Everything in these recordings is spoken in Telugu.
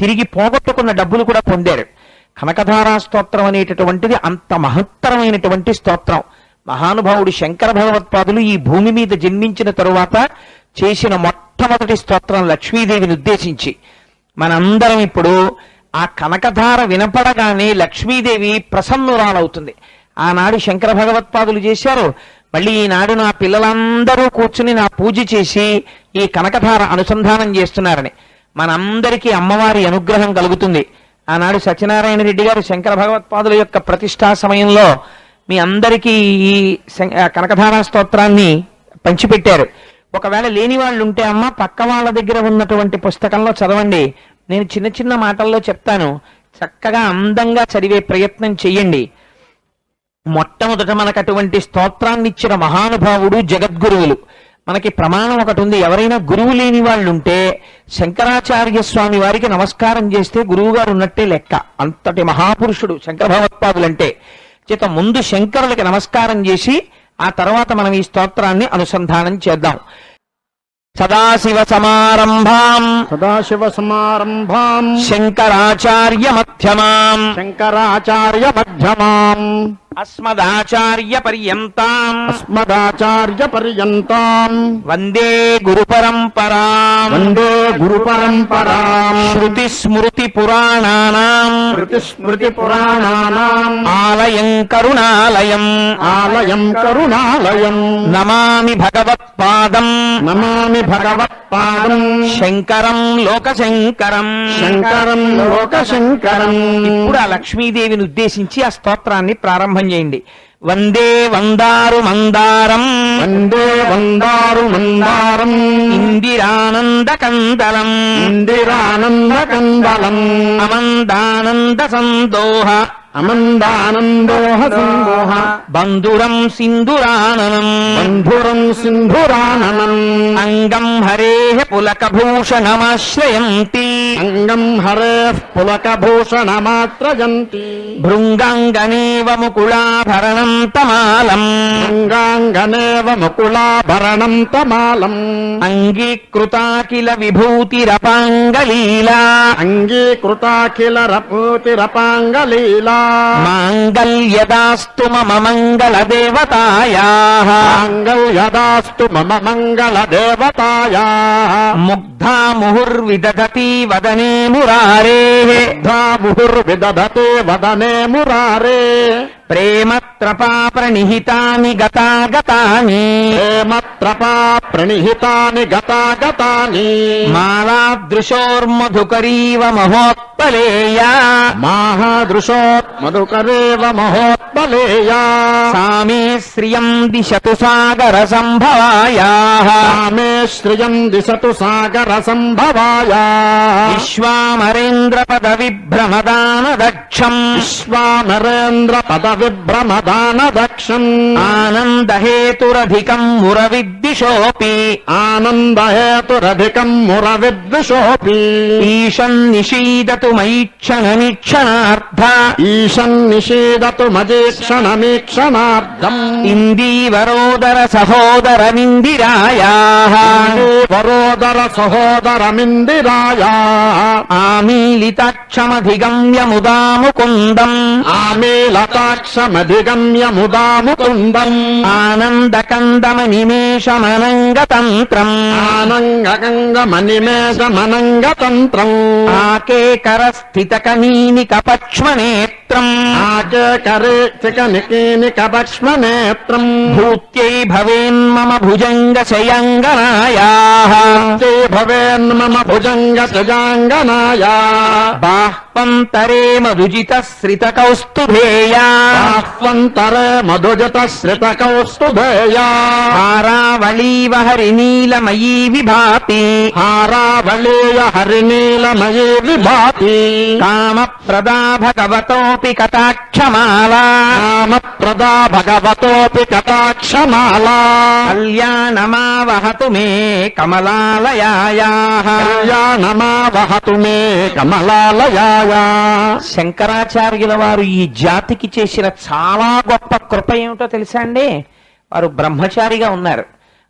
తిరిగి పోగొట్టుకున్న డబ్బులు కూడా పొందారు. కనకధారా స్తోత్రం అనేటటువంటిది అంత మహత్తరమైనటువంటి స్తోత్రం. మహానుభావుడు శంకర భగవత్పాదులు ఈ భూమి మీద జన్మించిన తరువాత చేసిన మొట్టమొదటి స్తోత్రం లక్ష్మీదేవిని ఉద్దేశించి. మనందరం ఇప్పుడు ఆ కనకధార వినపడగానే లక్ష్మీదేవి ప్రసన్నురాలవుతుంది. ఆనాడు శంకర భగవత్పాదులు చేశారు. మళ్ళీ ఈనాడు నా పిల్లలందరూ కూర్చుని నా పూజ చేసి ఈ కనకధార అనుసంధానం చేస్తున్నారని. మనందరికీ అమ్మవారి అనుగ్రహం కలుగుతుంది. ఆనాడు సత్యనారాయణ రెడ్డి గారు శంకర భగవత్పాదుల యొక్క ప్రతిష్టా సమయంలో మీ అందరికీ ఈ శం- కనకధార స్తోత్రాన్ని పంచిపెట్టారు. ఒకవేళ లేని వాళ్ళు ఉంటే అమ్మ పక్క వాళ్ళ దగ్గర ఉన్నటువంటి పుస్తకంలో చదవండి. నేను చిన్న చిన్న మాటల్లో చెప్తాను. చక్కగా అందంగా చదివే ప్రయత్నం చెయ్యండి. మొట్టమొదట మనకు అటువంటి స్తోత్రాన్ని ఇచ్చిన మహానుభావుడు జగద్గురువులు. మనకి ప్రమాణం ఒకటి ఉంది. ఎవరైనా గురువు లేని వాళ్ళు ఉంటే శంకరాచార్య స్వామి వారికి నమస్కారం చేస్తే గురువు గారు ఉన్నట్టే లెక్క. అంతటి మహాపురుషుడు శంకర భగవత్పాదులంటే చేత ముందు శంకరులకి నమస్కారం చేసి ఆ తర్వాత మనం ఈ స్తోత్రాన్ని అనుసంధానం చేద్దాం. సదాశివ సమారంభాం. సదాశివ సమారంభాం. శంకరాచార్య మధ్యమాం. శంకరాచార్య మధ్యమాం. అస్మదాచార్య పర్యంతాం అస్మదాచార్య పర్యంతాం వందే గురు పరంపరాం వందే గురు పరంపరాం శృతి స్మృతి పురాణానాం శృతి స్మృతి పురాణానాం ఆలయం కరుణాలయం ఆలయం కరుణాలయం నమామి భగవత్పాదం నమామి భగవత్పాదం శంకరం లోకశంకరం శంకరం లోకశంకరం ఇప్పుడు ఆ లక్ష్మీదేవిని ఉద్దేశించి ఆ స్తోత్రాన్ని ప్రారంభం చేయండి. వందే వందారు మందారం. వందే వందారు మందారం. ఇందిరానంద కందలం. ఇందిరానంద కందలం. అమందానంద సందోహ. అమందానందోహ సందోహ బంధురం సింధురాననం. బంధురం సింధురాననం. అంగం హరే పులకభూషణమాశ్రయంతి. అంగం హరే పులకభూషణమాత్రయంతి భృంగాంగనేవ ముకుళాభరణం తమాలం. అంగాంగనేవ ముకులాభరణం తమాలం. అంగీకృతాకిల విభూతిరపాంగలీలా అంగీకృతాఖిల రపూతిరపాంగలీలా మాంగల్యదాస్తు మమ మంగళ దేవతాయా. మాంగళ్యదాస్తు మమ మంగళ దేవతాయా. ముగ్ధా ముహుర్విదధతి వదనే మురారే. ముహుర్విదధతే వదనే మురారే. ప్రేమత్రపా ప్రణిహితాని గతాగతాని ప్రేమత్రపా ప్రణిహితాని గతాగతాని మాలాదృశోర్మధుకరీవ మహోత్పలేయా. మాహాదృశోత్ మధుకరేవ మహోత్పలేయా. సామే శ్రియం దిశతు సాగర సంభవాయా సామే శ్రియం దిశతు సాగర సంభవాయా విశ్వామరేంద్ర పద విభ్రమదాన దక్షం విశ్వానరేంద్ర పద विभ्रमदानदक्षम्। आनन्दहेतुरधिकम् मुरविद्विषोऽपि। आनन्दहेतुरधिकम् मुरविद्विषोऽपि। आनन्द हेतुरधिकम् मुरविद्वशोऽपि ईशन् निषीदतु मीक्षण ईशन् निषीदतु मजे क्षणमीक्षणार्धम् इन्दी वरोदर सहोदरमिन्दिराया आमीलिताक्षमधिगम्य मुदा मुकुन्दम् आमे ఆమీలితాక్షమధిగమ్య ముదాముకుందం ఆమేలతాక్షమధిగమ్య ముదాముకుందం ఆనందకందమనిమేషమనంగతంత్రం ఆనంగగంగమనిమేషమనంగతంత్రం ఆకేకర नेत्रम्। आचकरेक्षिकनिकीनिकभक्ष्मनेत्रम् भूत्यै भवेन्मम भुजङ्गशयङ्गनायाः। ते भवेन्मम भुजङ्गशजाङ्गनाया बाह्वन्तरे मधुजितश्रितकौस्तुभेया बाह्वन्तरे मधुजितश्रितकौस्तुभेया हारावलीव हरिनीलमयी विभाति। हारावलीय हरिनीलमयी विभाति। कामप्रदा भगवतोऽपि భగవతోపి కటాక్షమాలా ప్రదా భగవతోపి కటాక్షమాలా కళ్యాణమావహతు మే కమలాలయాయా కళ్యాణమా వహతు మే కమలాలయాయా శంకరాచార్యుల వారు ఈ జాతికి చేసిన చాలా గొప్ప కృప ఏమిటో తెలుసా అండి? వారు బ్రహ్మచారిగా ఉన్నారు.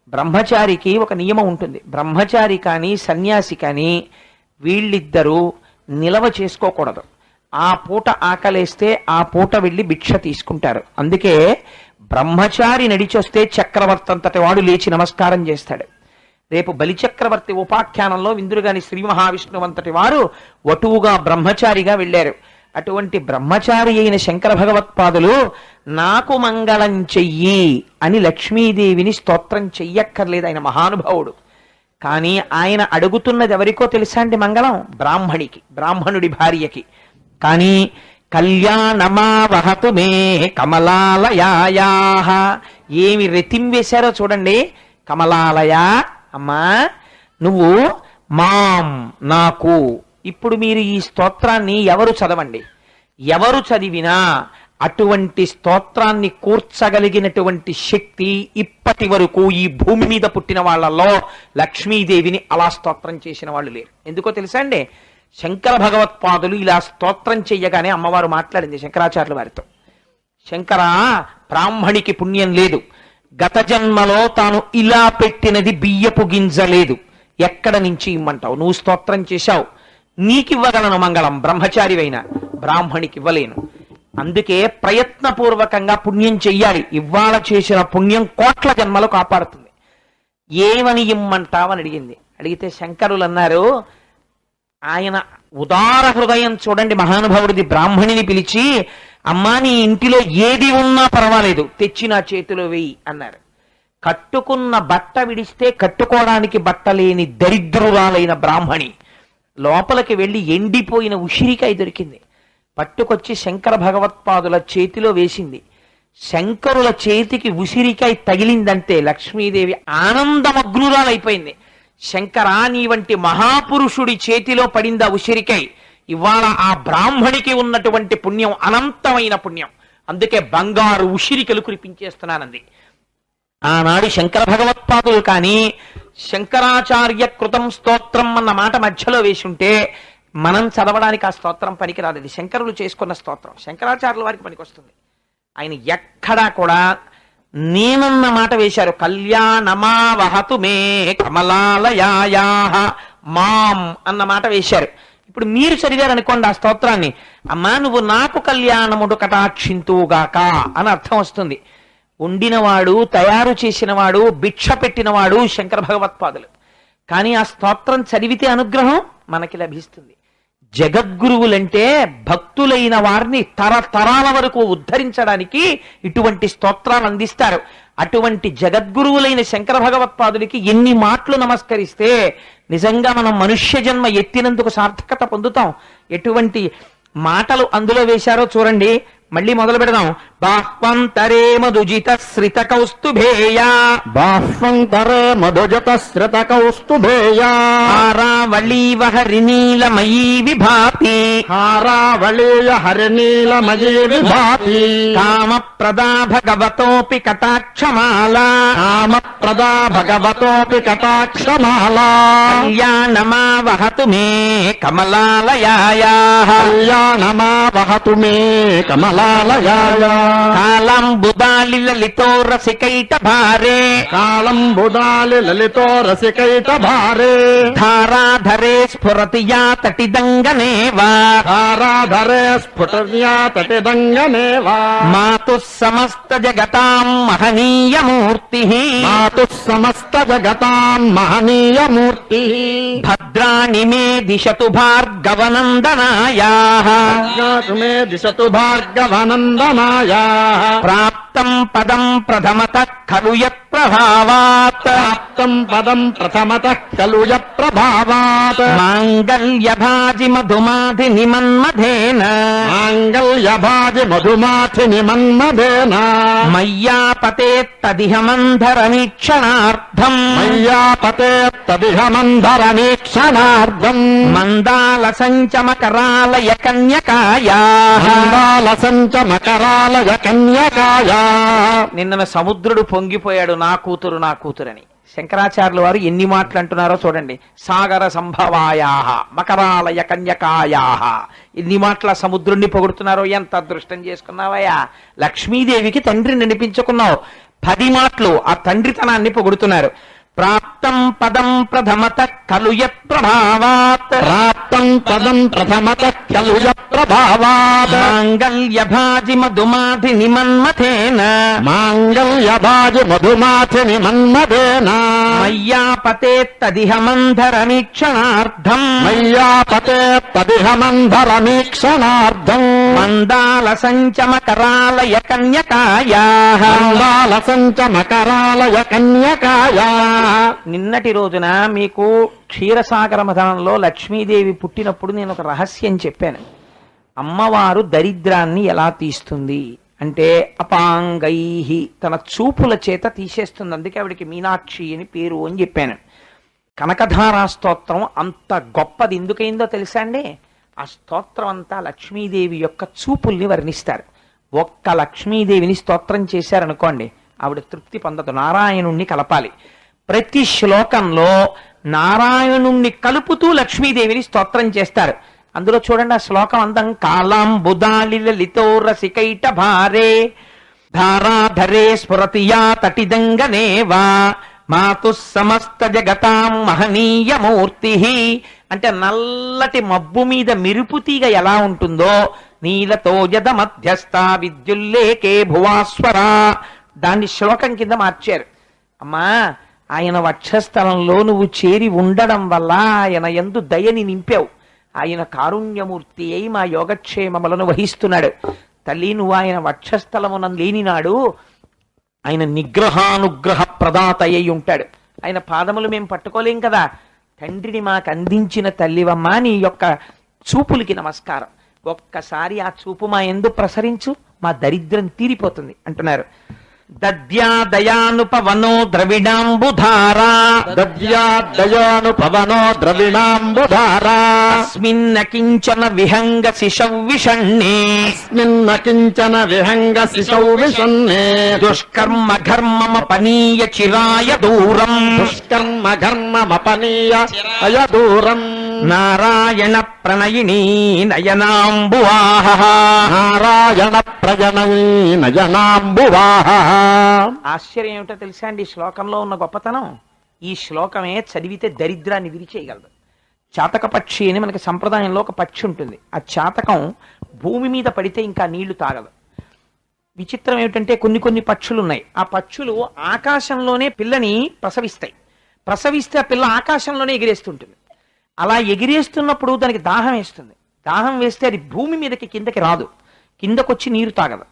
బ్రహ్మచారికి ఒక నియమం ఉంటుంది. బ్రహ్మచారి కానీ సన్యాసి కానీ వీళ్ళిద్దరూ నిలవ చేసుకోకూడదు. ఆ పూట ఆకలేస్తే ఆ పూట వెళ్ళి భిక్ష తీసుకుంటారు. అందుకే బ్రహ్మచారి నడిచొస్తే చక్రవర్తి అంతటి వాడు లేచి నమస్కారం చేస్తాడు. రేపు బలిచక్రవర్తి ఉపాఖ్యానంలో విందురుగాని శ్రీ మహావిష్ణువు అంతటి వారు వటువుగా బ్రహ్మచారిగా వెళ్ళారు. అటువంటి బ్రహ్మచారి అయిన శంకర భగవత్పాదులు నాకు మంగళం చెయ్యి అని లక్ష్మీదేవిని స్తోత్రం చెయ్యక్కర్లేదు ఆయన మహానుభావుడు. కానీ ఆయన అడుగుతున్నది ఎవరికో తెలుసా అండి మంగళం? బ్రాహ్మణికి బ్రాహ్మణుడి భార్యకి. కానీ కళ్యాణమా వహతు మే కమలాలయాయా ఏమి రెతింవేశారో చూడండి. కమలాలయ అమ్మా నువ్వు మాం నాకు. ఇప్పుడు మీరు ఈ స్తోత్రాన్ని ఎవరు చదవండి? ఎవరు చదివినా అటువంటి స్తోత్రాన్ని కూర్చగలిగినటువంటి శక్తి ఇప్పటి వరకు ఈ భూమి మీద పుట్టిన వాళ్ళల్లో లక్ష్మీదేవిని అలా స్తోత్రం చేసిన వాళ్ళు లేరు. ఎందుకో తెలుసా అండి? శంకర భగవత్పాదులు ఇలా స్తోత్రం చెయ్యగానే అమ్మవారు మాట్లాడింది శంకరాచార్యుల వారితో. శంకర బ్రాహ్మణికి పుణ్యం లేదు. గత జన్మలో తాను ఇలా పెట్టినది బియ్యపు గింజ లేదు. ఎక్కడ నుంచి ఇమ్మంటావు? నువ్వు స్తోత్రం చేశావు. నీకివ్వగలను మంగళం. బ్రహ్మచారివైన. బ్రాహ్మణికి ఇవ్వలేను అందుకే ప్రయత్నపూర్వకంగా పుణ్యం చెయ్యాలి. ఇవాళ చేసిన పుణ్యం కోట్ల జన్మలు కాపాడుతుంది. ఏమని ఇమ్మంటావని అడిగింది. అడిగితే శంకరులు అన్నారు ఆయన ఉదార హృదయం చూడండి మహానుభావుడిది బ్రాహ్మణిని పిలిచి అమ్మా నీ ఇంటిలో ఏది ఉన్నా పర్వాలేదు తెచ్చి నా చేతిలో వెయ్యి అన్నారు. కట్టుకున్న బట్ట విడిస్తే కట్టుకోవడానికి బట్ట లేని దరిద్రురాలైన బ్రాహ్మణి లోపలికి వెళ్ళి ఎండిపోయిన ఉసిరికాయ దొరికింది. పట్టుకొచ్చి శంకర భగవత్పాదుల చేతిలో వేసింది. శంకరుల చేతికి ఉసిరికాయ తగిలిందంటే లక్ష్మీదేవి ఆనందమగ్నురాలైపోయింది. శంకరా నీ వంటి మహాపురుషుడి చేతిలో పడిందా ఉసిరికై. ఇవాళ ఆ బ్రాహ్మణికి ఉన్నటువంటి పుణ్యం అనంతమైన పుణ్యం. అందుకే బంగారు ఉసిరికలు కురిపించేస్తున్నానంది ఆనాడు శంకర భగవత్పాదులు కానీ శంకరాచార్య కృతం స్తోత్రం అన్న మాట మధ్యలో వేసుంటే మనం చదవడానికి ఆ స్తోత్రం పనికిరాదు. శంకరులు చేసుకున్న స్తోత్రం. శంకరాచార్యుల వారికి పనికొస్తుంది. ఆయన ఎక్కడా కూడా నేనన్న మాట వేశారు. కళ్యాణమా వహతు మే కమలాలయాయా మాం అన్న మాట వేశారు. ఇప్పుడు మీరు చదివారు అనుకోండి ఆ స్తోత్రాన్ని. అమ్మా నువ్వు నాకు కళ్యాణముడు కటాక్షింతువుగాక అని అర్థం వస్తుంది. వండినవాడు తయారు చేసినవాడు భిక్ష పెట్టినవాడు శంకర భగవత్పాదులు. కానీ ఆ స్తోత్రం చదివితే అనుగ్రహం మనకి లభిస్తుంది. జగద్గురువులంటే భక్తులైన వారిని తరతరాల వరకు ఉద్ధరించడానికి ఇటువంటి స్తోత్రాలు అందిస్తారు. అటువంటి జగద్గురువులైన శంకర భగవత్పాదులకి ఎన్ని మాటలు నమస్కరిస్తే నిజంగా మనం మనుష్య జన్మ ఎత్తినందుకు సార్థకత పొందుతాం. ఎటువంటి మాటలు అందులో వేశారో చూడండి. మళ్ళీ మొదలు పెడదాం. బాహ్వంతరే మధుజిత శ్రిత కౌస్తుభేయా బాహ్వంతరే మధుజత శ్రిత కౌస్తుభేయా ఆరావళీవ హరినీలమయీ విభాతి హారావళీయ హరినీలమయీ విభాతి కామ ప్రదా భగవతోపి కటాక్షమాలా కామప్రదా భగవతోపి కటాక్షమాలా కళ్యాణమా వహతు మే కమలాలయాయా కళ్యాణమా వహతు మే కమలాలయాయ కాలం బుదాలి లలితో రసికైట భారే. కాళం బుధాలి లలితో రసికైట భారే. ధారాధరే స్ఫురతి యా తటిదంగనేవా ధారాధరే స్ఫుటర్యా తటిదంగనేవా మాతు సమస్త జగతాం మహనీయమూర్తి. మాతు సమస్త జగతాం మహనీయ మూర్తి భద్రాణి మే దిశతు భార్గవనందనాయా. మే దిశతు భార్గవనందనాయ. ప్రాప్తం పదం ప్రథమత ఖలు యత్ప్రభావాత్. ప్రభావాత్ మాంగళ్య భాజి మధుమాధి నిమన్మధేన మాంగళ్య భాజి మధుమాథిని మన్మధేన మయ్యాపతే తదిహ మంధరమీక్షణార్థం మయ్యాపతే తదిహ మందరమీక్షణార్థం మందాల సంచమకరాలయ కన్యకాయా మందాల సంచ మకరాలయ కన్యకాయ నిన్న సముద్రుడు పొంగిపోయాడు నా కూతురు నా కూతురని. శంకరాచార్యుల వారు ఎన్ని మాటలు అంటున్నారో చూడండి. సాగర సంభవాయా మకరాలయ కన్యకాయా ఎన్ని మాటల సముద్రుణ్ణి పొగుడుతున్నారో ఎంత అదృష్టం చేసుకున్నావయ్యా. లక్ష్మీదేవికి తండ్రిని అనిపించుకున్నావు. పది మాటలు ఆ తండ్రితనాన్ని పొగుడుతున్నారు. ప్రాప్తం పదం ప్రథమత ఖలు యత్ప్రభావాత్ ప్రాప్తం పదం ప్రథమత ఖలు ప్రభావాత్. మాంగళ్య భాజి మధుమాధి నిమన్మథేన. మాంగళ్యభాజి మధుమాథిని మన్మదేన మయ్యాపతే తదిహ మంధరమీక్షణార్థం మయ్యాపతే పదిహ మంధరమీక్షణార్థం మందాల సంచమకరాలయ కన్యకాయా మందాల సంచ మకరాలయ కన్యకాయ నిన్నటి రోజున మీకు క్షీరసాగర మథనంలో లక్ష్మీదేవి పుట్టినప్పుడు నేను ఒక రహస్యం చెప్పాను. అమ్మవారు దరిద్రాన్ని ఎలా తీస్తుంది? అంటే అపాంగై తన చూపుల చేత తీసేస్తుంది. అందుకే ఆవిడికి మీనాక్షి అని పేరు అని చెప్పాను. కనకధారా స్తోత్రం అంత గొప్పది ఎందుకైందో తెలుసా అండి? ఆ స్తోత్రం అంతా లక్ష్మీదేవి యొక్క చూపుల్ని వర్ణిస్తారు. ఒక్క లక్ష్మీదేవిని స్తోత్రం చేశారనుకోండి ఆవిడ తృప్తి పొందదు. నారాయణుణ్ణి కలపాలి. ప్రతి శ్లోకంలో నారాయణుణ్ణి కలుపుతూ లక్ష్మీదేవిని స్తోత్రం చేస్తారు. అందులో చూడండి ఆ శ్లోకం అందం కాలాం లలితో రసికైట భారే ధారాధరే స్ఫురతియా తటిదంగనేవా మాతు సమస్త జగతాం మహనీయ మూర్తి. అంటే నల్లటి మబ్బు మీద మెరుపు తీగ ఎలా ఉంటుందో నీలతో జద మధ్యస్థ విద్యుల్లేకే భువాస్వరా. దాన్ని శ్లోకం కింద మార్చారు. అమ్మా ఆయన వక్షస్థలంలో నువ్వు చేరి ఉండడం వల్ల ఆయన ఎందు దయని నింపావు. ఆయన కారుణ్యమూర్తి అయి మా యోగక్షేమములను వహిస్తున్నాడు. తల్లి నువ్వు ఆయన వక్షస్థలమున లేనినాడు ఆయన నిగ్రహానుగ్రహ ప్రదాత అయి ఉంటాడు. ఆయన పాదములు మేము పట్టుకోలేం కదా. తండ్రిని మాకు అందించిన తల్లివమ్మ నీ యొక్క చూపులకి నమస్కారం. ఒక్కసారి ఆ చూపు మా ఎందు ప్రసరించు మా దరిద్రం తీరిపోతుంది అంటున్నారు. దద్యా దయానుపవనో ద్రవిడాంబుధారా. దద్యాదయాను పవనో ద్రవిణాంబుధారా అస్మిన్న కించన విహంగ శిశౌ విషణ్ణే స్మిన్న కించన విహంగ శిశౌ విషన్నే దుష్కర్మ ఘర్మమ పనీయ చిరాయ దూరం. దుష్కర్మ ఘర్మమపనీయ అయ దూరం. నారాయణ ప్రణయిని నయనాంబువాహ. నారాయణ ప్రజనై నయనాంబువాహ. ఆశ్చర్యం ఏమిటో తెలుసా అండి? ఈ శ్లోకంలో ఉన్న గొప్పతనం ఈ శ్లోకమే చదివితే దరిద్రాన్ని విరిచేయగలదు. చాతక పక్షి అని మనకి సంప్రదాయంలో ఒక పక్షి ఉంటుంది. ఆ చాతకం భూమి మీద పడితే ఇంకా నీళ్ళు తాగదు. విచిత్రం ఏమిటంటే కొన్ని కొన్ని పక్షులు ఉన్నాయి ఆ పక్షులు ఆకాశంలోనే పిల్లని ప్రసవిస్తాయి. ప్రసవిస్తే ఆ పిల్ల ఆకాశంలోనే ఎగిరేస్తుంటుంది. అలా ఎగిరేస్తున్నప్పుడు దానికి దాహం వేస్తుంది. దాహం వేస్తే అది భూమి మీదకి కిందకి రాదు. కిందకొచ్చి నీరు తాగదు.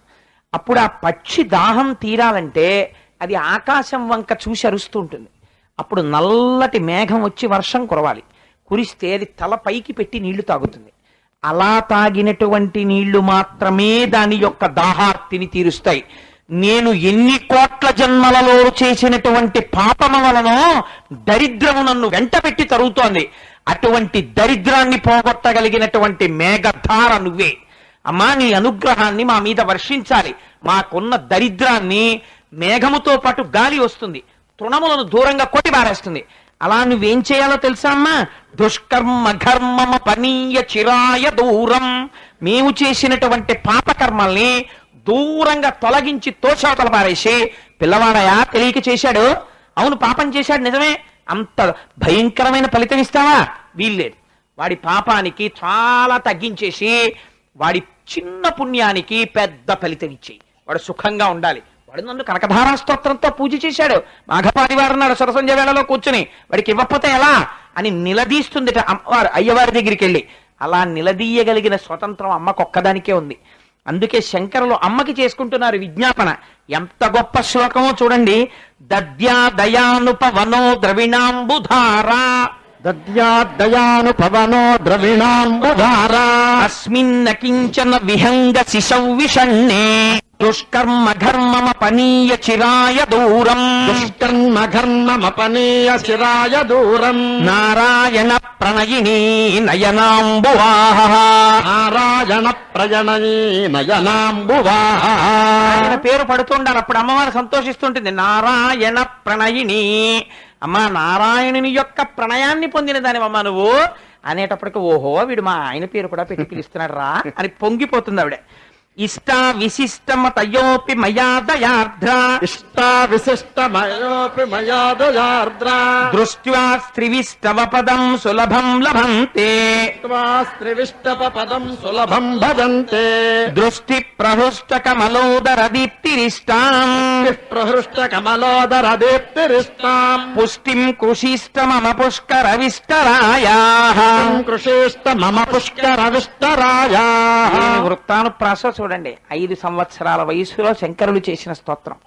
అప్పుడు ఆ పక్షి దాహం తీరాలంటే అది ఆకాశం వంక చూసి అరుస్తూ ఉంటుంది. అప్పుడు నల్లటి మేఘం వచ్చి వర్షం కురవాలి. కురిస్తే అది తల పైకి పెట్టి నీళ్ళు తాగుతుంది. అలా తాగినటువంటి నీళ్ళు మాత్రమే దాని యొక్క దాహార్తిని తీరుస్తాయి. నేను ఎన్ని కోట్ల జన్మలలో చేసినటువంటి పాపమ వలనో దరిద్రము నన్ను వెంట పెట్టి తరుగుతోంది. అటువంటి దరిద్రాన్ని పోగొట్టగలిగినటువంటి మేఘధార నువ్వే. అమ్మా నీ అనుగ్రహాన్ని మా మీద వర్షించాలి. మాకున్న దరిద్రాన్ని మేఘముతో పాటు గాలి వస్తుంది. తృణములను దూరంగా కొట్టి పారేస్తుంది. అలా నువ్వేం చేయాలో తెలుసా అమ్మా? దుష్కర్మ ఘర్మమ పనీయ చిరాయ దూరం. మేము చేసినటువంటి పాపకర్మల్ని దూరంగా తొలగించి తోచాతల పారేసి పిల్లవాడయా తెలియక చేశాడు? అవును పాపం చేశాడు నిజమే. అంత భయంకరమైన ఫలితం ఇస్తావా? వీల్లేదు. వాడి పాపానికి చాలా తగ్గించేసి వాడి చిన్న పుణ్యానికి పెద్ద ఫలితం ఇచ్చేయి వాడు సుఖంగా ఉండాలి. వాడు నన్ను కనకధారా స్తోత్రంతో పూజ చేశాడు. మాఘపాదివారు నాడు సరసంజ వేళలో కూర్చుని వాడికి ఇవ్వకపోతే ఎలా? అని నిలదీస్తుంది అమ్మవారు అయ్యవారి దగ్గరికి వెళ్ళి అలా నిలదీయగలిగిన స్వతంత్రం అమ్మకొక్కదానికే ఉంది. అందుకే శంకరులు అమ్మకి చేసుకుంటున్నారు విజ్ఞాపన. ఎంత గొప్ప శ్లోకమో చూడండి. దద్యా దయానుపవనో ద్రవిణాంబుధారా దద్యాదయాను పవనో ద్రవిణాంబుధారా అస్మిన్న కించన విహంగ శిశౌ విషణ్ణే దుష్కర్మ ఘర్మమ పనీయ చిరాయ దూరం దుష్కర్మ ఘర్మమపనీయ శిరాయ దూరం నారాయణ ప్రణయిని నయనాంబువాహ నారాయణ ప్రజనయీ నయనాంబువాహ ఆయన పేరు పడుతుండాలి అప్పుడు అమ్మవారు సంతోషిస్తుంటుంది. నారాయణ ప్రణయిని అమ్మా నారాయణుని యొక్క ప్రణయాన్ని పొందిన దానివమ్మా నువ్వు? అనేటప్పటికి ఓహో వీడు మా ఆయన పేరు కూడా పెట్టి పిలుస్తున్నాడు రా అని పొంగిపోతుంది ఆవిడ. ఇష్టా విశిష్టమతయోపి మయా దయార్ద్ర. ఇష్టా విశిష్టమయోపి మయా దయార్ద్ర. దృష్ట్యా స్త్రివిష్టవ పదం సులభం లభంతే. స్త్రివిష్టప పదం సులభం భజంతే. దృష్టి ప్రహృష్ట కమలోదర దీప్తిరిష్టాం ప్రహృష్ట కమలోదర దీప్తిరిష్టాం పుష్టిం కుశిష్టమమ పుష్కర విష్టరాయా కృషిష్ట మమ పుష్కర విష్టరాయా వృత్తానుప్రాస చూడండి ఐదు సంవత్సరాల వయసులో శంకరులు చేసిన స్తోత్రం.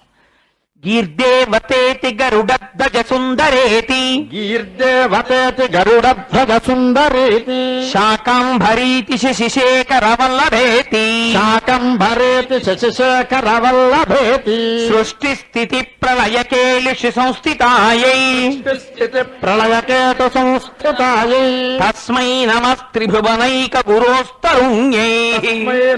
గీర్దేవతేతి గరుడధ్వజ సుందరేతి గీర్దేవతేతి గరుడధ్వజ సుందరేతి శాకాంభరీతి శశిశేఖర వల్లభేతి శాకంభరేతి శశిశేఖర వల్లభేతి సృష్టి స్థితి ప్రళయ కేళిషు సంస్థితాయై. స్థితి ప్రళయకేట సంస్థితాయై తస్మై నమస్త్రిభువనైక గురోస్తరుణ్యై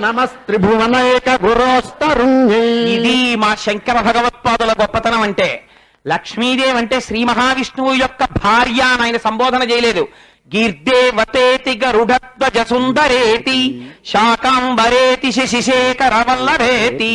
నమస్త్రిభువనైక గురోస్తరుణ్యై ఇది మా శంకర భగవత్పాదుల గొప్పతనం అంటే లక్ష్మీదేవి అంటే శ్రీ మహావిష్ణువు యొక్క భార్య అని ఆయన సంబోధన చేయలేదు. గీర్దేవతేతి గరుడధ్వజ సుందరేతి శాకాంబరేతి శశిశేఖర వల్లభేతి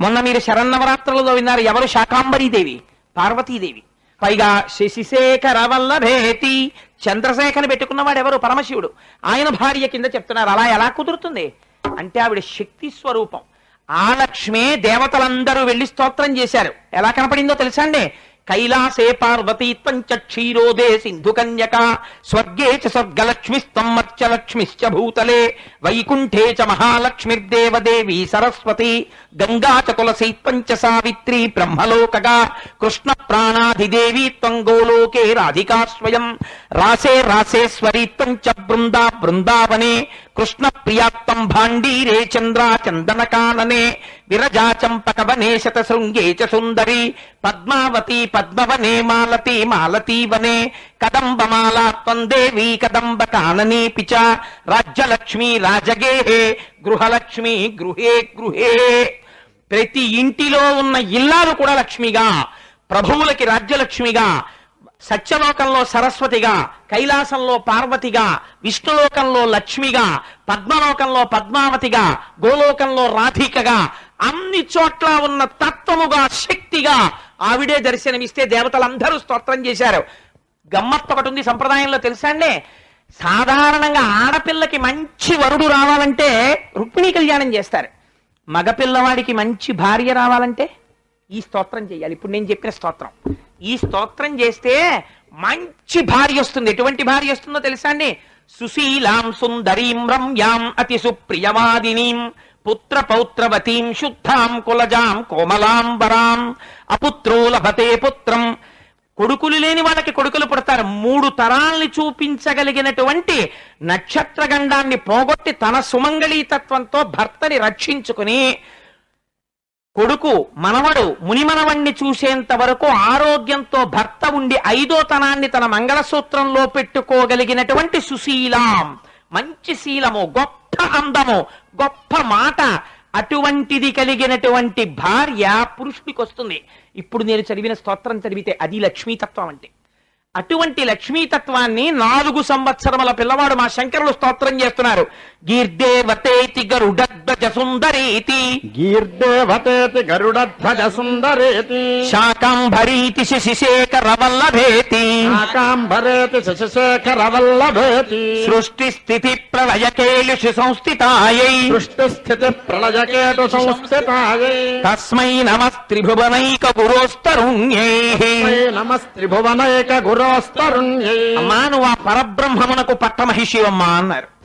మొన్న మీరు శరన్నవరాత్రులలో విన్నారు ఎవరు శాకాంబరీదేవి? పార్వతీదేవి. పైగా శశిశేఖర వల్లభేతి చంద్రశేఖరని పెట్టుకున్నవాడు ఎవరు? పరమశివుడు. ఆయన భార్య కింద చెప్తున్నారు అలా ఎలా కుదురుతుంది? అంటే ఆవిడ శక్తి స్వరూపం. ఆ లక్ష్మే దేవతలందరూ వెళ్ళి స్తోత్రం చేశారు. ఎలా కనపడిందో తెలుసా అండి? కైలాసే పార్వతీ త్వంచ క్షీరోదే సింధు కన్యక స్వర్గే చ స్వర్గలక్ష్మిస్తం లక్ష్మిశ్చ భూతలే వైకుంఠే చ మహాలక్ష్మిర్దేవదేవి సరస్వతి గంగా చ తులసి త్వంచ సావిత్రి బ్రహ్మలోకగా కృష్ణ ప్రాణాధిదేవి త్వం గోలోకే రాధికా స్వయం రాసే రాసేశ్వరి త్వంచ బృందా బృందావనే కృష్ణ ప్రియాత్తం భాండీరే చంద్రా చందన కాననే విరజా చంపక వనే శత శృంగే చ సుందరి పద్మావతి పద్మవనే మాలతి మాలతీ వనే కదంబమాలాత్వం దేవి కదంబ కాననీ పిచ రాజ్యలక్ష్మి రాజగేహే గృహలక్ష్మి గృహే గృహే ప్రతి ఇంటిలో ఉన్న ఇల్లాలు కూడా లక్ష్మిగా ప్రభువులకి రాజ్యలక్ష్మిగా సత్యలోకంలో సరస్వతిగా కైలాసంలో పార్వతిగా విష్ణులోకంలో లక్ష్మిగా పద్మలోకంలో పద్మావతిగా గోలోకంలో రాధికగా అన్ని చోట్ల ఉన్న తత్వముగా శక్తిగా ఆవిడే దర్శనమిస్తే దేవతలందరూ స్తోత్రం చేశారు. గమ్మత్తు ఒకటి ఉంది సంప్రదాయంలో తెలుసా అండి? సాధారణంగా ఆడపిల్లకి మంచి వరుడు రావాలంటే రుక్మిణీ కళ్యాణం చేస్తారు. మగపిల్లవాడికి మంచి భార్య రావాలంటే? ఈ స్తోత్రం చేయాలి. ఇప్పుడు నేను చెప్పిన స్తోత్రం. ఈ స్తోత్రం చేస్తే మంచి భార్య వస్తుంది. ఎటువంటి భార్య వస్తుందో తెలుసా అండి? సుశీలాం సుందరీం రమ్యాం అతి సుప్రియవాదినీం పుత్ర పౌత్రవతీం శుద్ధాం కులజాం కోమలాంబరాం అపుత్రో లభతే పుత్రం. కొడుకులు లేని వాళ్ళకి కొడుకులు పుడతారు. మూడు తరాల్ని చూపించగలిగినటువంటి నక్షత్ర గండాన్ని పోగొట్టి తన సుమంగళీతత్వంతో భర్తని రక్షించుకుని కొడుకు మనవడు మునిమనవణ్ణి చూసేంత వరకు ఆరోగ్యంతో భర్త ఉండి ఐదో తనాన్ని తన మంగళసూత్రంలో పెట్టుకోగలిగినటువంటి సుశీలాం. మంచి శీలము గొప్ప అందము గొప్ప మాట. అటువంటిది కలిగినటువంటి భార్య పురుషుడికి వస్తుంది ఇప్పుడు నేను చదివిన స్తోత్రం చదివితే అది లక్ష్మీతత్వం అంటే. అటువంటి లక్ష్మీతత్వాన్ని నాలుగు సంవత్సరముల పిల్లవాడు మా శంకరులు స్తోత్రం చేస్తున్నారు. గీర్దేవతేతి గరుడధ్వజ సుందరీతి గీర్దేవతేతి గరుడధ్వజ సుందరేతి శాకాంభరీతి శశిశేఖర వల్లభేతి శాకాంబరేతి శశిశేఖర వల్లభేతి సృష్టి స్థితి ప్రళయ కేళిషు సంస్థితాయై సృష్టి స్థితి ప్రళయకేటు సంస్థితాయై. తస్మై నమస్త్రిభువనైక గురోస్తరుణ్యై. నమస్త్రిభువనైక గురోస్తరుణ్యై అమ్మా నువ్వు ఆ పరబ్రహ్మమునకు పట్టమహిషివమ్మా అన్నారు.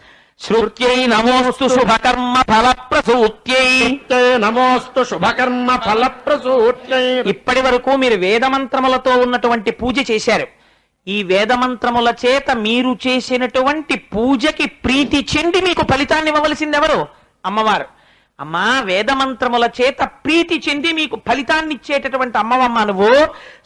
శృత్యై నమోస్తు శుభకర్మ ఫల ప్రసూత్యై నిత్యై నమోస్తు శుభకర్మ ఫలప్రసూత్యై. ఇప్పటి వరకు మీరు వేదమంత్రములతో ఉన్నటువంటి పూజ చేశారు. ఈ వేదమంత్రముల చేత మీరు చేసినటువంటి పూజకి ప్రీతి చెంది మీకు ఫలితాన్ని ఇవ్వవలసింది ఎవరు? అమ్మవారు. అమ్మా వేదమంత్రముల చేత ప్రీతి చెంది మీకు ఫలితాన్ని ఇచ్చేటటువంటి అమ్మవమ్మ నువ్వు.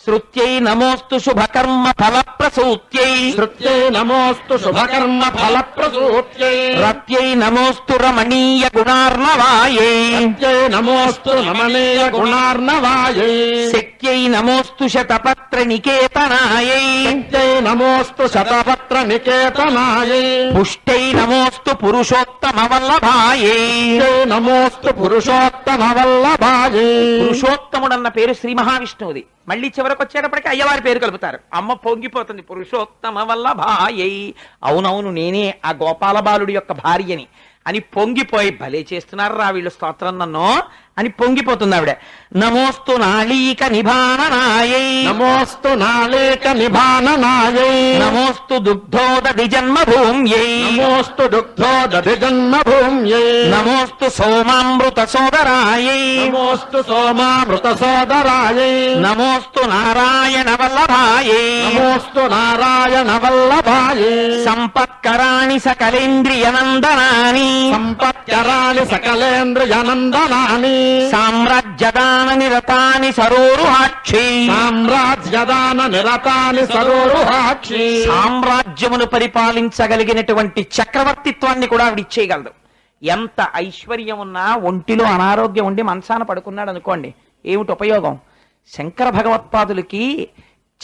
శృత్యై నమోస్తు శుభకర్మ ఫల ప్రసూత్యై శృత్యై నమోస్తు శుభకర్మ ఫలప్రసూత్యై. రత్యై నమోస్తు రమణీయ గుణార్ణవాయై. నిత్యై నమోస్తు రమణీయ గుణార్ణవాయై. శక్త్యై నమోస్తు శతపత్ర నికేతనాయై. నిత్యై నమోస్తు శతపత్ర నికేతనాయై. పుష్టై నమోస్తు పురుషోత్తమ వల్లభాయై. నిత్యై నమోస్తు పురుషోత్తమ వల్లభాయే పురుషోత్తముడన్న పేరు శ్రీ మహావిష్ణువుది. మళ్ళీ చివరికి వచ్చేటప్పటికి అయ్యవారి పేరు కలుపుతారు. అమ్మ పొంగిపోతుంది. పురుషోత్తమ వల్ల భాయై అవునవును నేనే ఆ గోపాల బాలుడి యొక్క భార్యని. అని పొంగిపోయి భలే చేస్తున్నారు రా వీళ్ళు స్తోత్రం నన్ను. అని పొంగిపోతుంది ఆవిడ. నమోస్తు నాళీక నిభాననాయై నమోస్తు నాళేక నిభాననాయై నమోస్తు దుగ్ధోదధి జన్మభూమ్యై నమోస్తు దుగ్ధో దధి జన్మభూమ్యై నమోస్తు సోమామృత సోదరాయై. నమోస్తు సోమామృత సోదరాయై. నమోస్తు నారాయణ వల్లభాయై. నమోస్తు నారాయణ వల్లభాయే. సంపత్కరాణి సకలేంద్రియనందనాని సంపత్కరాణి సకలేంద్రియనందనాని సామ్రాజ్యదాన నిరతాని సరోరుహాక్షి. సామ్రాజ్యదాన నిరతాని సరోరుహాక్షి. సామ్రాజ్యమును పరిపాలించగలిగినటువంటి చక్రవర్తిత్వాన్ని కూడా ఆవిడ ఇచ్చేయగలదు. ఎంత ఐశ్వర్యం ఉన్నా ఒంటిలో అనారోగ్యం ఉండి మంచాన పడుకున్నాడు అనుకోండి ఏమిటి ఉపయోగం? శంకర భగవత్పాదులకి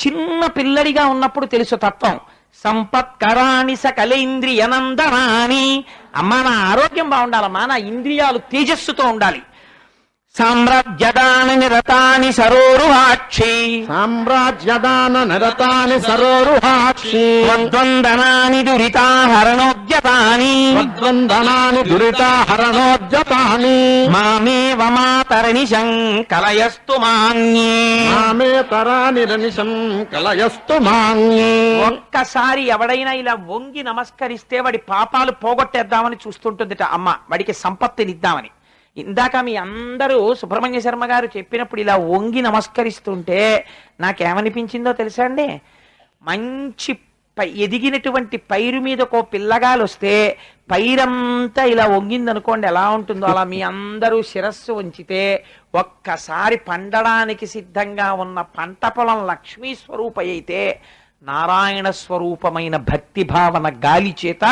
చిన్న పిల్లడిగా ఉన్నప్పుడు తెలుసు తత్వం. సంపత్కరాణి సకలేంద్రియనందనాని అమ్మా నా ఆరోగ్యం బాగుండాలమ్మా నా ఇంద్రియాలు తేజస్సుతో ఉండాలి. సామ్రాజ్యదాన నిరతాని సరోరుహాక్షి. సామ్రాజ్యదాన నిరతాని సరోరుహాక్షి. ద్వందనాని దురితాహరణోద్యతాని వద్వందనాని దురితాహరణోద్యతాని మామేవ మాతరణి శంకలయస్తు మాన్యే. మామే తరాని రనిశం కలయస్తు మాన్యే. ఒక్కసారి ఎవడైనా ఇలా వంగి నమస్కరిస్తే వాడి పాపాలు పోగొట్టేద్దామని చూస్తుంటుందిట అమ్మ వాడికి సంపత్తినిద్దామని. ఇందాక మీ అందరూ సుబ్రహ్మణ్య శర్మ గారు చెప్పినప్పుడు ఇలా వంగి నమస్కరిస్తుంటే నాకేమనిపించిందో తెలుసా అండి? మంచి పై ఎదిగినటువంటి పైరు మీద ఒక పిల్లగాలు వస్తే పైరంతా ఇలా వంగిందనుకోండి ఎలా ఉంటుందో? అలా మీ అందరూ శిరస్సు ఉంచితే ఒక్కసారి పండడానికి సిద్ధంగా ఉన్న పంట పొలం లక్ష్మీ స్వరూప అయితే నారాయణ స్వరూపమైన భక్తి భావన గాలి చేత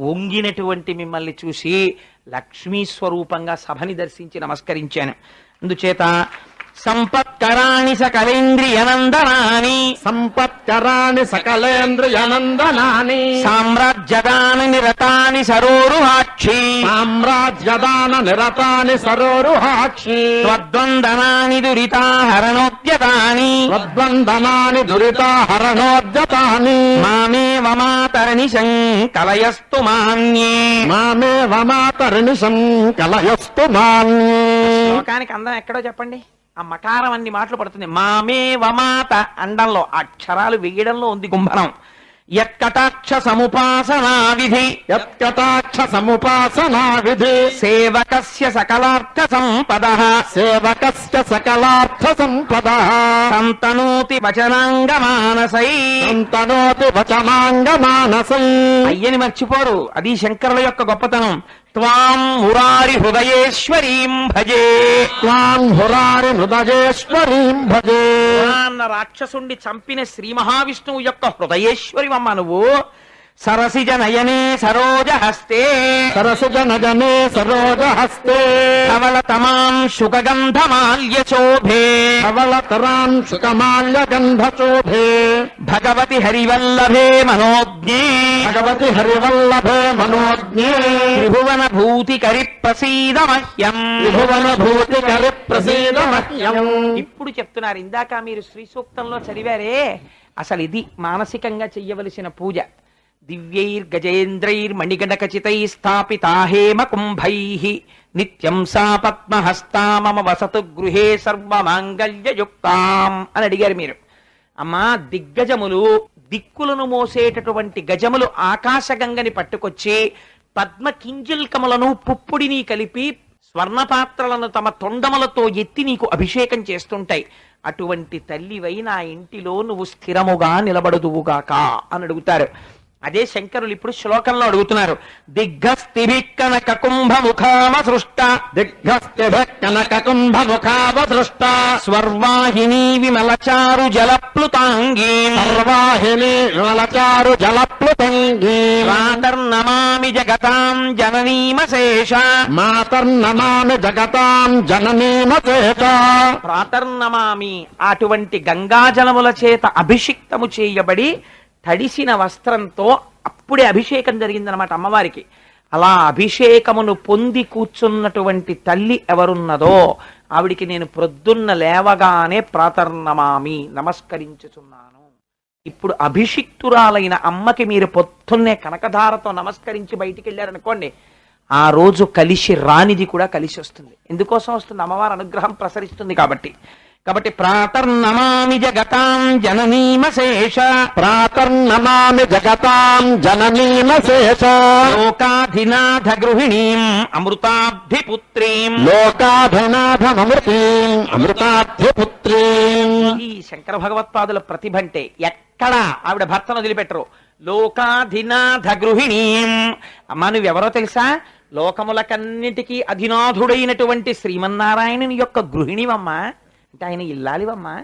వంగినటువంటి మిమ్మల్ని చూసి లక్ష్మీ స్వరూపంగా సభని దర్శించి నమస్కరించాను. అందుచేత సంపత్కరాణి సకలేంద్రియనందనాని. సంపత్కరాని సకలేంద్రియనందనాని. సామ్రాజ్యదాని నిరతాని సరోరుహాక్షి. సామ్రాజ్యదాన నిరతాని సరోరుహాక్షి. త్వద్వందనాని దురితాహరణోద్యతాని. వద్వందనాని దురితాహరణోద్యతాని. మామే వమాతరణి కలయస్తు మాన్యే. మామే వమాతరినిశం కలయస్తు మాన్యే. శ్లోకానికి అందం ఎక్కడో చెప్పండి. ఆ మకారం అన్ని మాటలు పడుతుంది. మామే వమాత అండంలో అక్షరాలు వేయడంలో ఉంది గుంభనం యత్కటాక్ష సముపాసనా విధి యత్కటాక్ష సముపాసనా విధి సేవకస్య సకలార్థ సంపద. సేవకస్య సకలార్థ సంపద. సంతనోతి వచనాంగ మానసై సంతనోతి వచనాంగ మానసం అయ్యని మర్చిపోరు. అది శంకరుల యొక్క గొప్పతనం. త్వాం మురారి హృదయేశ్వరీం భజే త్వాం హురారి హృదయేశ్వరీం భజే అన్న రాక్షసుండి చంపిన శ్రీ మహావిష్ణువు యొక్క హృదయేశ్వరివమ్మ నువ్వు. సరసిజ నయనే సరోజ హస్తే సరసుజ నజనే సరోజ హస్తే కవల తమాం శుకగంధమాల్య శోభే కవలతరాం సుకమాల్య గంధచోభే భగవతి హరివల్లభే మనోజ్ఞే. భగవతి హరివల్లభే మనోజ్ఞే. త్రిభువన భూతి కరి ప్రసీద మహ్యం త్రిభువన భూతి కరి ప్రసీద మహ్యం ఇప్పుడు చెప్తున్నారు ఇందాక మీరు శ్రీ సూక్తంలో చదివారే అసలు ఇది మానసికంగా చెయ్యవలసిన పూజ. దివ్యైర్ గజేంద్రైర్ మణిగణకచితై స్థాపితా హేమ కుంభై నిత్యం సా పద్మహస్తా మమ వసతు గృహే సర్వమాంగళ్యయుక్తాం అని అడిగారు మీరు. అమ్మా దిగ్గజములు దిక్కులను మోసేటటువంటి గజములు ఆకాశగంగని పట్టుకొచ్చి పద్మ కింజిల్కములను పుప్పుడిని కలిపి స్వర్ణపాత్రలను తమ తొండములతో ఎత్తి నీకు అభిషేకం చేస్తుంటాయి. అటువంటి తల్లివై నా ఇంటిలో నువ్వు స్థిరముగా నిలబడుదువుగాక అని అడుగుతారు. అదే శంకరులు ఇప్పుడు శ్లోకంలో అడుగుతున్నారు. దిగ్గస్థిభిక్కన కకుంభ ముఖామ సృష్ట దిగ్గస్థిభ కనక కుంభ ముఖావదృష్ట స్వర్వాహిని విమలచారు జలప్లుతాంగీ. సర్వాహిని విమలచారు జలప్లుతంగీ. ప్రాతర్నమామి జగతాం జననీమశేష. మాతర్నమామి జగతాం జననీమచేత ప్రాతర్నమామి అటువంటి గంగాజలముల చేత అభిషిక్తము చేయబడి తడిసిన వస్త్రంతో అప్పుడే అభిషేకం జరిగిందనమాట అమ్మవారికి. అలా అభిషేకమును పొంది కూర్చున్నటువంటి తల్లి ఎవరున్నదో ఆవిడికి నేను ప్రొద్దున్న లేవగానే ప్రాతర్నమామి నమస్కరించుచున్నాను. ఇప్పుడు అభిషిక్తురాలైన అమ్మకి మీరు పొద్దున్నే కనకధారతో నమస్కరించి బయటికి వెళ్ళారనుకోండి ఆ రోజు కలిసి రానిది కూడా కలిసి వస్తుంది ఎందుకోసం వస్తుంది? అమ్మవారి అనుగ్రహం ప్రసరిస్తుంది కాబట్టి. కాబట్టి ప్రాతర్నమామి జగతాం జననీమశేష ప్రాతర్నమామి జగతాం జననీమశేష లోకాధినాథ గృహిణీం అమృతాభిపుత్రీం లోకాభినాథమృతీం అమృతాధ్యపుత్రీం ఈ శంకర భగవత్పాదుల ప్రతిభ అంటే ఎక్కడ ఆవిడ భర్తను వదిలిపెట్టరు. లోకాధినాథ గృహిణీం అమ్మా నువ్వెవరో తెలుసా? లోకములకన్నిటికీ అధినాథుడైనటువంటి శ్రీమన్నారాయణుని యొక్క గృహిణివమ్మా. అంటే ఆయన ఇల్లాలివమ్మా.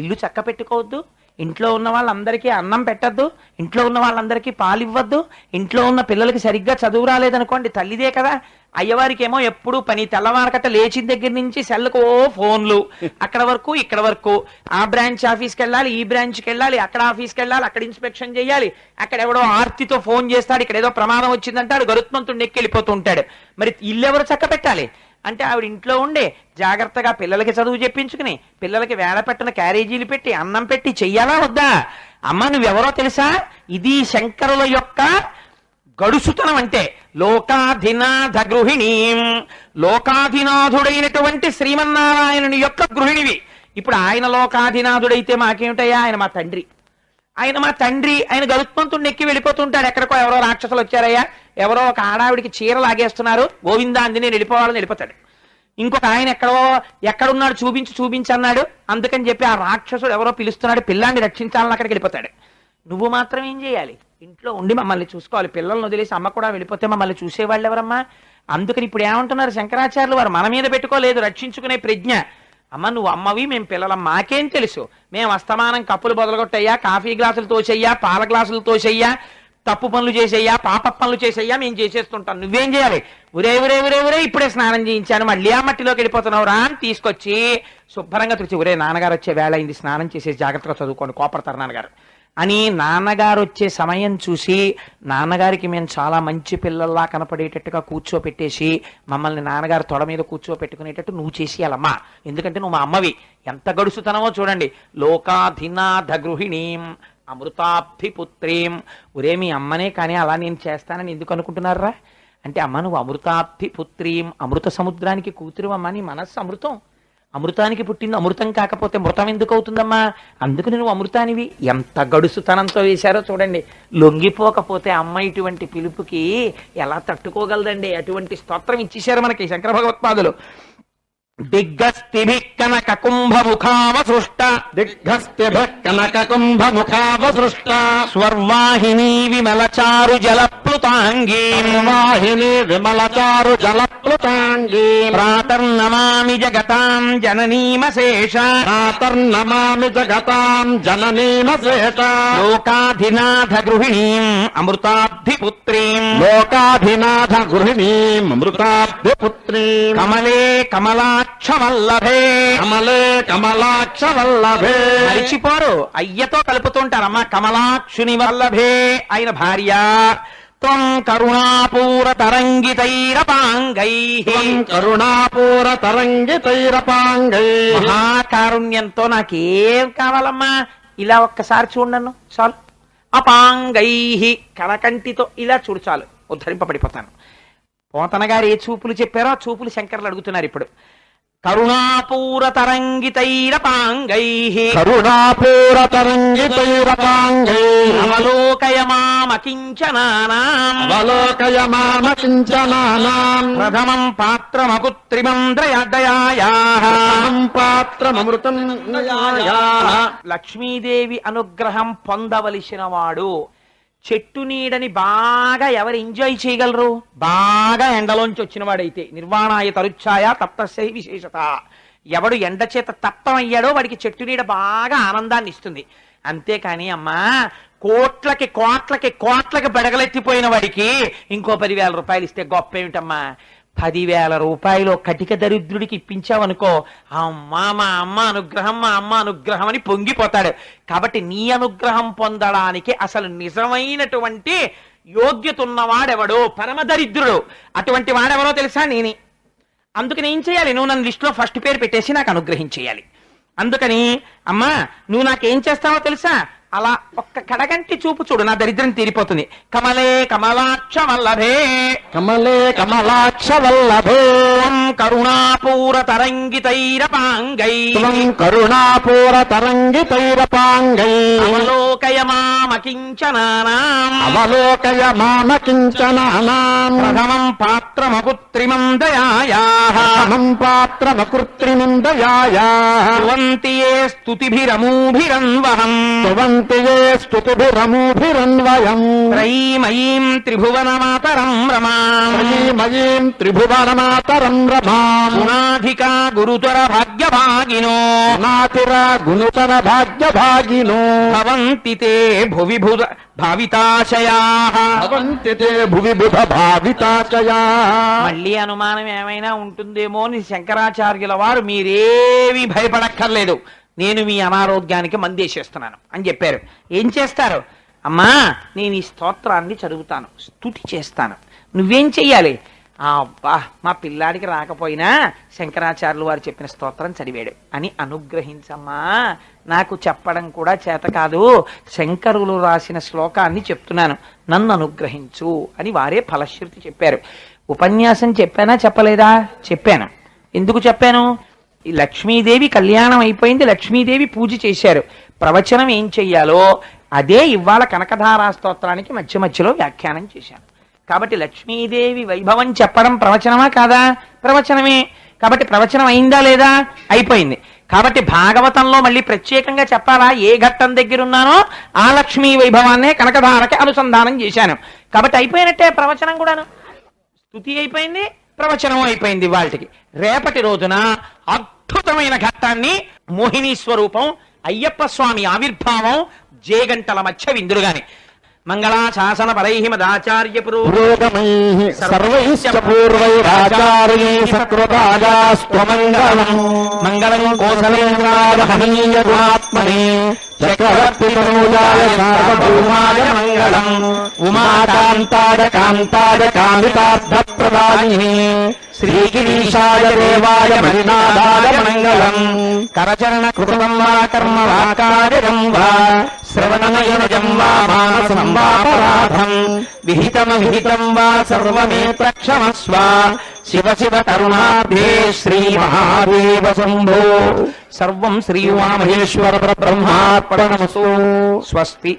ఇల్లు చక్క పెట్టుకోవద్దు. ఇంట్లో ఉన్న వాళ్ళందరికీ అన్నం పెట్టద్దు. ఇంట్లో ఉన్న వాళ్ళందరికీ పాలు ఇవ్వద్దు ఇంట్లో ఉన్న పిల్లలకి సరిగ్గా చదువు రాలేదనుకోండి తల్లిదే కదా. అయ్యవారికి ఏమో ఎప్పుడు పని తెల్లవారకట్ట లేచిన దగ్గర నుంచి సెల్లకు ఓ ఫోన్లు. అక్కడ వరకు ఇక్కడ వరకు. ఆ బ్రాంచ్ ఆఫీస్కి వెళ్ళాలి ఈ బ్రాంచ్కి వెళ్ళాలి అక్కడ ఆఫీస్కి వెళ్ళాలి అక్కడ ఇన్స్పెక్షన్ చేయాలి. అక్కడ ఎవడో ఆర్తితో ఫోన్ చేస్తాడు ఇక్కడ ఏదో ప్రమాదం వచ్చిందంటాడు గరుత్మంతుడు నెక్కి వెళ్ళిపోతూ ఉంటాడు మరి ఇల్లు ఎవరు చక్క పెట్టాలి? అంటే ఆవిడ ఇంట్లో ఉండే జాగ్రత్తగా పిల్లలకి చదువు చెప్పించుకుని పిల్లలకి వేళ పెట్టిన క్యారేజీలు పెట్టి అన్నం పెట్టి చెయ్యాలా వద్దా? అమ్మ నువ్వెవరో తెలుసా? ఇది శంకరుల యొక్క గడుసుతనం అంటే లోకాధినాథ గృహిణీం. లోకాధినాథుడైనటువంటి శ్రీమన్నారాయణుని యొక్క గృహిణివి. ఇప్పుడు ఆయన లోకాధినాథుడైతే మాకేమిటయ్యా? ఆయన మా తండ్రి. ఆయన మా తండ్రి ఆయన గరుత్మంతుడిని ఎక్కి వెళ్ళిపోతుంటాడు. ఎక్కడికో ఎవరో రాక్షసులు వచ్చారయ్యా. ఎవరో ఒక ఆడావిడికి చీర లాగేస్తున్నారు. గోవిందా అంది నేను వెళ్ళిపోవాలని వెళ్ళిపోతాడు. ఇంకొక ఆయన ఎక్కడో ఎక్కడున్నాడు చూపించి చూపించి అన్నాడు. అందుకని చెప్పి ఆ రాక్షసుడు ఎవరో పిలుస్తున్నాడు. పిల్లాన్ని రక్షించాలని అక్కడికి వెళ్ళిపోతాడు. నువ్వు మాత్రం ఏం చేయాలి? ఇంట్లో ఉండి మమ్మల్ని చూసుకోవాలి. పిల్లల్ని వదిలేసి అమ్మ కూడా వెళ్ళిపోతే మమ్మల్ని చూసేవాళ్ళు ఎవరమ్మా అందుకని ఇప్పుడు ఏమంటున్నారు శంకరాచార్యులు వారు? మన మీద పెట్టుకోలేదు. రక్షించుకునే ప్రజ్ఞ. అమ్మ నువ్వు అమ్మవి మేము పిల్లలం. మాకేం తెలుసు? మేము అస్తమానం కప్పులు బొదలగొట్టయ్యా కాఫీ గ్లాసులు తోచెయ్యా పాల గ్లాసులు తోచెయ్యా తప్పు పనులు చేసేయ్యా పాప పనులు చేసేయ్యా మేము చేసేస్తుంటాం. నువ్వేం చేయాలి? ఉరే ఉరే ఉరే ఉరే ఇప్పుడే స్నానం చేయించాను మళ్ళీ ఆ మట్టిలోకి వెళ్ళిపోతున్నావు రా అని తీసుకొచ్చి శుభ్రంగా తుడిచి ఉరే నాన్నగారు వచ్చే వేళ అయింది స్నానం చేసేసి జాగ్రత్తగా చదువుకోండి కోపడతారు నాన్నగారు. అని నాన్నగారు వచ్చే సమయం చూసి నాన్నగారికి మేము చాలా మంచి పిల్లల్లా కనపడేటట్టుగా కూర్చోపెట్టేసి మమ్మల్ని నాన్నగారు తొడ మీద కూర్చోపెట్టుకునేటట్టు నువ్వు చేసేయాలమ్మా. ఎందుకంటే నువ్వు మా అమ్మవి. ఎంత గడుసుతనమో చూడండి. లోకాధినాథ గృహిణీం అమృతాబ్ధిపుత్రీం ఒరే మీ అమ్మనే కానీ అలా నేను చేస్తానని ఎందుకు అనుకుంటున్నారా? అంటే అమ్మ నువ్వు అమృతాబ్ధిపుత్రీం అమృత సముద్రానికి కూతురు అమ్మ నీ మనస్సు అమృతం. అమృతానికి పుట్టింది అమృతం కాకపోతే మృతం ఎందుకు అవుతుందమ్మా? అందుకు నువ్వు అమృతానివి. ఎంత గడుసుతనంతో వేశారో చూడండి. లొంగిపోకపోతే అమ్మ ఇటువంటి పిలుపుకి ఎలా తట్టుకోగలదండి? అటువంటి స్తోత్రం ఇచ్చేశారు మనకి శంకర భగవత్పాదులు. దిగ్గస్తిభి కనక కుంభముఖావ సృష్ట దిగ్ఘస్తిభ కనక కుంభముఖావసృష్ట స్వర్వాహిని విమలచారు జలప్లుతాంగీ వాహిని విమలచారు జలప్లుతాంగీ ప్రాతర్నమామి జగతాం జననీమశేష ప్రాతర్నమామి జగతాం జననీమశేష లోకాధినాథ గృహిణీం అమృతాబ్ధిపుత్రీం. లోకాభినాథ గృహిణీం అమృతాబ్ధిపుత్రీం. కమలే కమలాక్షవల్లభే. కమలే కమలాక్ష వల్లభే మరిచిపోరు అయ్యతో కలుపుతుంటారమ్మా కమలాక్షుని వల్లభే ఆయన భార్య త్వం కరుణాపూర తరంగితైరపాంగై కరుణాపూర తరంగితైరపాంగై మహాకారుణ్యంతో నాకేం కావాలమ్మా? ఇలా ఒక్కసారి చూడను చాలు. అపాంగై కనకంటితో ఇలా చూడు చాలు. ఉద్ధరింపబడిపోతాను. పోతన గారు ఏ చూపులు చెప్పారో ఆ చూపులు శంకర్లు అడుగుతున్నారు ఇప్పుడు. కరుణాపూర తరంగితైరపాంగై కరుణాపూర తరంగితైరపాంగై అవలోకయమామకించనానాం అవలోకయ మామ కించనానాం ప్రథమం పాత్రమకుత్రిమం దయా పాత్రమృతం లక్ష్మీదేవి అనుగ్రహం పొందవలసిన వాడు చెట్టు నీడని బాగా ఎవరు ఎంజాయ్ చేయగలరు? బాగా ఎండలోంచి వచ్చిన వాడైతే నిర్వాణాయ తరుచ్ఛాయ తప్తశై విశేషత. ఎవడు ఎండ చేత తప్తమయ్యాడో వాడికి చెట్టు నీడ బాగా ఆనందాన్ని ఇస్తుంది. అంతేకాని అమ్మా కోట్లకి కోట్లకి కోట్లకి బెడగలెత్తిపోయిన వాడికి ఇంకో పదివేల రూపాయలు ఇస్తే గొప్ప ఏమిటమ్మా పదివేల రూపాయలు కటిక దరిద్రుడికి ఇప్పించావనుకో అమ్మా మా అమ్మ అనుగ్రహం మా అమ్మ అనుగ్రహం అని పొంగిపోతాడు. కాబట్టి నీ అనుగ్రహం పొందడానికి అసలు నిజమైనటువంటి యోగ్యత ఉన్నవాడెవడో? పరమదరిద్రుడు అటువంటి వాడెవరో తెలుసా నేనే? అందుకని ఏం చేయాలి? నువ్వు నన్ను లిస్టులో ఫస్ట్ పేరు పెట్టేసి నాకు అనుగ్రహించేయాలి. అందుకని అమ్మా నువ్వు నాకేం చేస్తావో తెలుసా? అలా ఒక్క కడగంటి చూపు చూడు నా దరిద్రం తీరిపోతుంది. కమలే కమలాక్ష వల్లభే కమలే కమలాక్ష వల్లభే కరుణాపూర తరంగితైరపాంగై. కరుణాపూర తరంగితైరపాంగై. అవలోకయ మామకించనానాం అవలోకయ మామ కించనానాం ప్రథమం పాత్రమకుత్రిమం దయాయాః అహం పాత్రమకృత్రిమం దయాయా స్తువంతి ఏ స్తుతిభిరమూభిరన్వహం స్తువంతి ఏ స్తుతిభిరమూభిరన్వయం. త్రైమయీం త్రిభువన మాతరం రమాం. శ్రీమయీం త్రిభువనమాతరం రమాం. గుణాధికా గురుతర భాగ్యభాగినో. నాతిర గుణుతర భాగ్యభాగినో. భవంతి తే భువి భుద భావితాశయాః. భవంతి తే భువి బుధ భావితాచయా మళ్ళీ అనుమానం ఏమైనా ఉంటుందేమో అని శంకరాచార్యుల వారు మీరేమీ భయపడక్కర్లేదు. నేను మీ అనారోగ్యానికి మందేసేస్తున్నాను అని చెప్పారు. ఏం చేస్తారు? అమ్మా నేను ఈ స్తోత్రాన్ని చదువుతాను స్తుతి చేస్తాను. నువ్వేం చెయ్యాలి? ఆ అబ్బా మా పిల్లాడికి రాకపోయినా శంకరాచార్యులు వారు చెప్పిన స్తోత్రం చదివాడు. అని అనుగ్రహించమ్మా. నాకు చెప్పడం కూడా చేత కాదు. శంకరులు రాసిన శ్లోకాన్ని చెప్తున్నాను. నన్ను అనుగ్రహించు అని వారే ఫలశ్రుతి చెప్పారు. ఉపన్యాసం చెప్పానా చెప్పలేదా? చెప్పాను. ఎందుకు చెప్పాను? లక్ష్మీదేవి కళ్యాణం అయిపోయింది లక్ష్మీదేవి పూజ చేశారు. ప్రవచనం ఏం చెయ్యాలో అదే ఇవాళ కనకధారా స్తోత్రానికి మధ్య మధ్యలో వ్యాఖ్యానం చేశాను. కాబట్టి లక్ష్మీదేవి వైభవం చెప్పడం ప్రవచనమా కాదా? ప్రవచనమే. కాబట్టి ప్రవచనం అయిందా లేదా? అయిపోయింది. కాబట్టి భాగవతంలో మళ్ళీ ప్రత్యేకంగా చెప్పాలా? ఏ ఘట్టం దగ్గర ఉన్నానో ఆ లక్ష్మీ వైభవాన్నే కనకధారకి అనుసంధానం చేశాను. కాబట్టి అయిపోయినట్టే ప్రవచనం కూడాను. స్థుతి అయిపోయింది. ప్రవచనం అయిపోయింది వాళ్ళకి. రేపటి రోజున అద్భుతమైన ఘట్టాన్ని మోహిని స్వరూపం అయ్యప్ప స్వామి ఆవిర్భావం జేగంటల మధ్య విందురుగాని మంగళాశాసన పరై మదాచార్య పురోగమై పురోగమైః సర్వైశ్చ పూర్వైరాచార్యై సకృతాజాస్త్వమంగళం మంగళం కోసలేంద్రాయ హనీయ గుణాత్మనే చక్రవర్తి తనూజాయ సార్వభౌమాయ మంగళం. ఉమాకాంతాయ కాంతాయ కామితార్థప్రదాయినే శ్రీగిరీశాయ దేవాయ మణినాథాయ మంగళం. కరచరణ కృతం వా కర్మ వా కార్యం వా. శ్రవణమయనజం వా మానసం వాపరాధం విహితమ విహితం వా సర్వమే ప్రక్షమస్వ. శివ శివ కరుణాభే శ్రీ మహాదేవ శంభో. సర్వం శ్రీ ఉమామహేశ్వర బ్రహ్మార్పణమసు స్వస్తి.